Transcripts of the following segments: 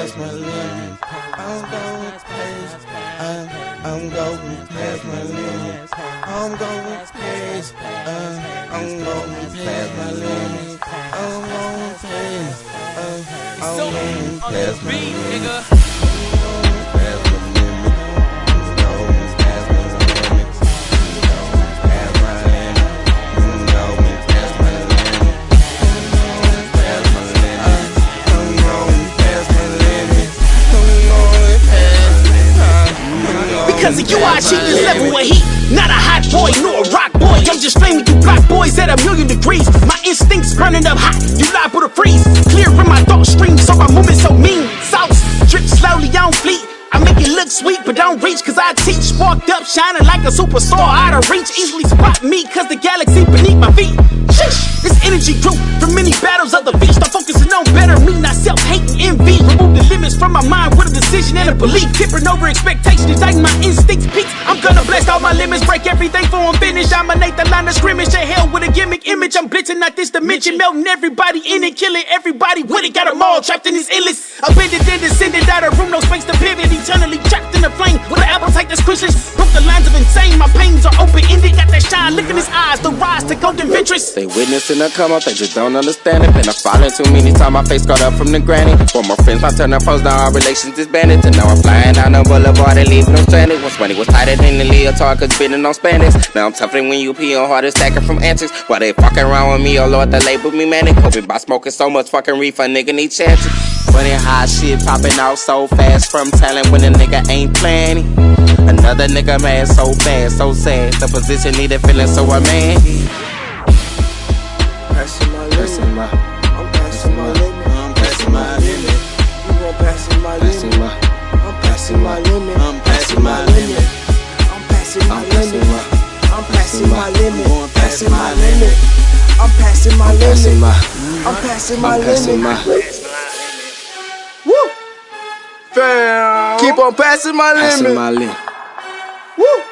past my limit. I'm going past. I'm, I'm going past my limit. I'm going past. I'm going past my limit. I'm going past. I'm going past my limit. Because of you, I achieve this level of heat. Not a hot boy, nor a rock boy. I'm just flaming you block boys at a million degrees. My instincts burning up hot. You liable to freeze. Clear from my thought stream, so my movement so mean. Sauce drip slowly on fleet. I make it look sweet, but don't reach, cause I teach. Walked up shining like a superstar out of reach. Easily spot me, cause the galaxy beneath my feet. Sheesh, this energy grew from many battles of the beast. I'm focusing on better me, not self hating envy. From my mind with a decision and a belief. Tipping over expectations, igniting my instincts peak. I'm gonna blast all my limits, break everything for I'm finished. Dominate the line of scrimmage to hell with a gimmick image. I'm blitzing out this dimension, melting everybody in it, killing everybody with it. Got them all trapped in these endless. Abandoned and descended out of room, no space to pivot. Eternally trapped in the flame that's quenchless. Broke the lines of insane, my pains are open ended. Got that shine, look in his eyes, the rise to golden ventress. They witnessing a come up, they just don't understand it. Been a falling too many times, my face got up from the granny. For my friends, my turn foes, now our relations disbanded. To now I'm flying down the boulevard and leaving them stranded. Once money was tighter than the leotard, cause spinning on Spanish. Now I'm tougher when you pee on hard stacking from antics. While they fucking around with me, oh lord, the label me manic. Hoping by smoking so much fucking reefer, nigga need chances. Funny how shit popping out so fast from talent when a nigga ain't planning. Another nigga mad so fast, so sad. The position needed feeling so a man. Passing my limit. my, I'm passing my limit. I'm passing my limit. You gon' passing my limit. my, I'm passing my limit. I'm passing my limit. I'm passing my limit. I'm passing my limit. Going past Passing my my limit. I'm passing my limit. I'm passing my limit. My, Woo! Fam. Keep on passing my passing limit. my limit. Woo!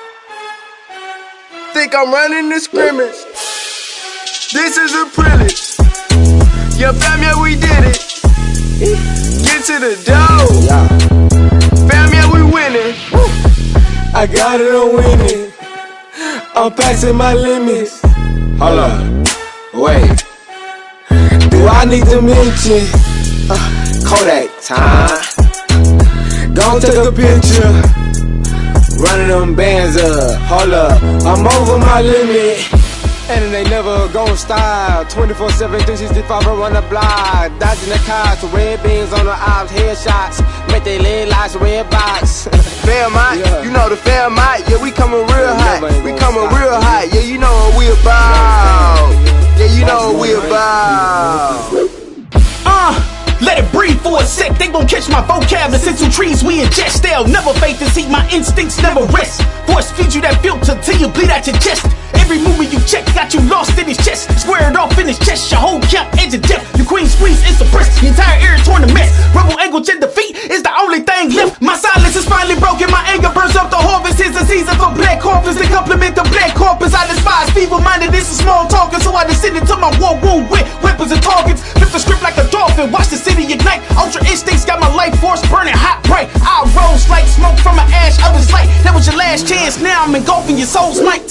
Think I'm running the scrimmage. This is a privilege. Yeah, fam, yeah, we did it. Get to the dough. Yeah. Fam, yeah, we winning. Woo! I got it, I'm winning. I'm passing my limits. Hold up, wait. Do I need to mention? Uh, Kodak time. Gon' take a picture. Running them bands up. Hold up, I'm over my limit. And they never gon' stop 24 7, 365 run the block Dodging the cops, red beans on the ops Headshots, make they leg lights, red box Fairmont, Yeah. you know the Fairmont, yeah, we coming real hot. We coming real hot, yeah, you know what we about. Yeah, you know what we about. Sec. They gon' catch my vocab. Of trees we ingest. They'll never fade to see my instincts never rest. Force feed you that filter till you bleed out your chest. Every movement you check got you lost I despise feeble minded. This is small talking. So I descended to my war wound with weapons and targets. Flip the script like a dolphin. Watch the city ignite. Ultra instincts got my life force burning hot bright. I rose like smoke from an ash of his light. That was your last chance. Now I'm engulfing your soul's might.